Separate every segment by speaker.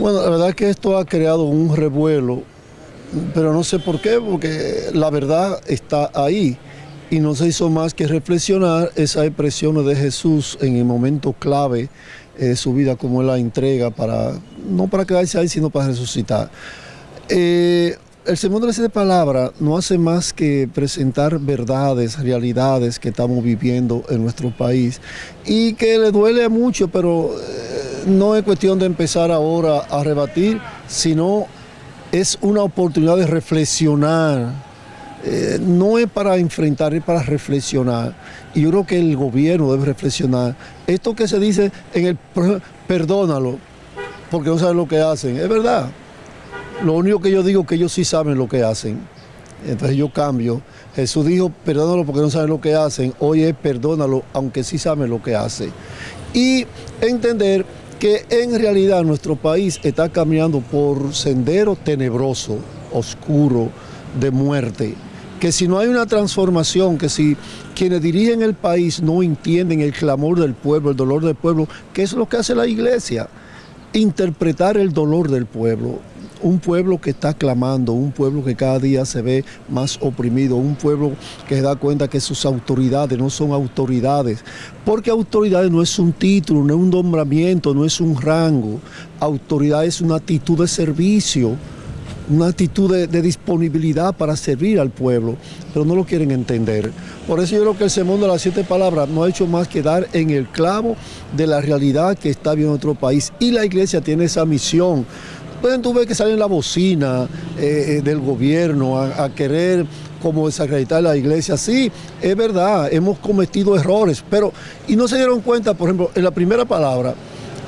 Speaker 1: Bueno, la verdad es que esto ha creado un revuelo, pero no sé por qué, porque la verdad está ahí y no se hizo más que reflexionar esa expresión de Jesús en el momento clave de su vida, como él la entrega, para, no para quedarse ahí, sino para resucitar. Eh, el Sermón de las no hace más que presentar verdades, realidades que estamos viviendo en nuestro país y que le duele mucho, pero eh, no es cuestión de empezar ahora a rebatir, sino es una oportunidad de reflexionar. Eh, no es para enfrentar, es para reflexionar. Y yo creo que el gobierno debe reflexionar. Esto que se dice en el perdónalo, porque no saben lo que hacen, es verdad. Lo único que yo digo es que ellos sí saben lo que hacen. Entonces yo cambio. Jesús dijo, perdónalo porque no saben lo que hacen. Hoy es perdónalo, aunque sí saben lo que hace. Y entender que en realidad nuestro país está caminando por sendero tenebroso, oscuro, de muerte. Que si no hay una transformación, que si quienes dirigen el país no entienden el clamor del pueblo, el dolor del pueblo, ¿qué es lo que hace la iglesia? Interpretar el dolor del pueblo, un pueblo que está clamando, un pueblo que cada día se ve más oprimido, un pueblo que se da cuenta que sus autoridades no son autoridades, porque autoridades no es un título, no es un nombramiento, no es un rango, autoridad es una actitud de servicio, una actitud de, disponibilidad para servir al pueblo, pero no lo quieren entender. Por eso yo creo que el Sermón de las Siete Palabras no ha hecho más que dar en el clavo de la realidad que está viendo nuestro país. Y la iglesia tiene esa misión Tú ver que salen la bocina eh, eh, del gobierno a, querer como desacreditar la iglesia. Sí, es verdad, hemos cometido errores, pero, y no se dieron cuenta, por ejemplo, en la primera palabra,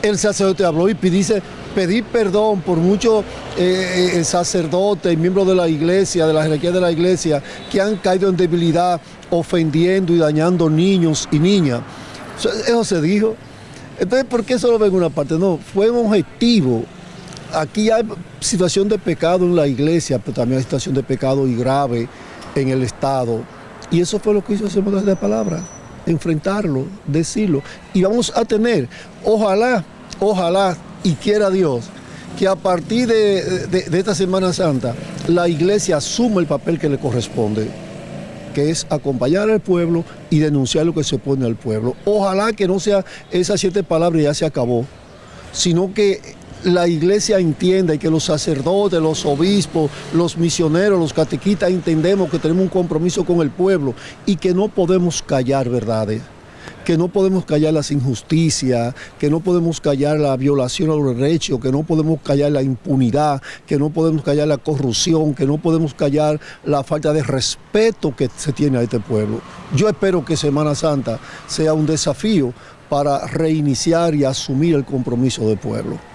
Speaker 1: el sacerdote habló y dice pedir perdón por muchos eh, sacerdotes y miembros de la iglesia, de la jerarquía de la iglesia, que han caído en debilidad, ofendiendo y dañando niños y niñas. Eso se dijo. Entonces, ¿por qué solo ven una parte? No, fue un objetivo aquí hay situación de pecado en la iglesia, pero también hay situación de pecado y grave en el Estado. Y eso fue lo que hizo ese de palabra, enfrentarlo, decirlo. Y vamos a tener, ojalá, ojalá, y quiera Dios, que a partir de, de esta Semana Santa, la iglesia asuma el papel que le corresponde que es acompañar al pueblo y denunciar lo que se opone al pueblo. Ojalá que no sea esas siete palabras y ya se acabó, sino que la iglesia entienda y que los sacerdotes, los obispos, los misioneros, los catequistas entendemos que tenemos un compromiso con el pueblo y que no podemos callar verdades que no podemos callar las injusticias, que no podemos callar la violación a los derechos, que no podemos callar la impunidad, que no podemos callar la corrupción, que no podemos callar la falta de respeto que se tiene a este pueblo. Yo espero que Semana Santa sea un desafío para reiniciar y asumir el compromiso del pueblo.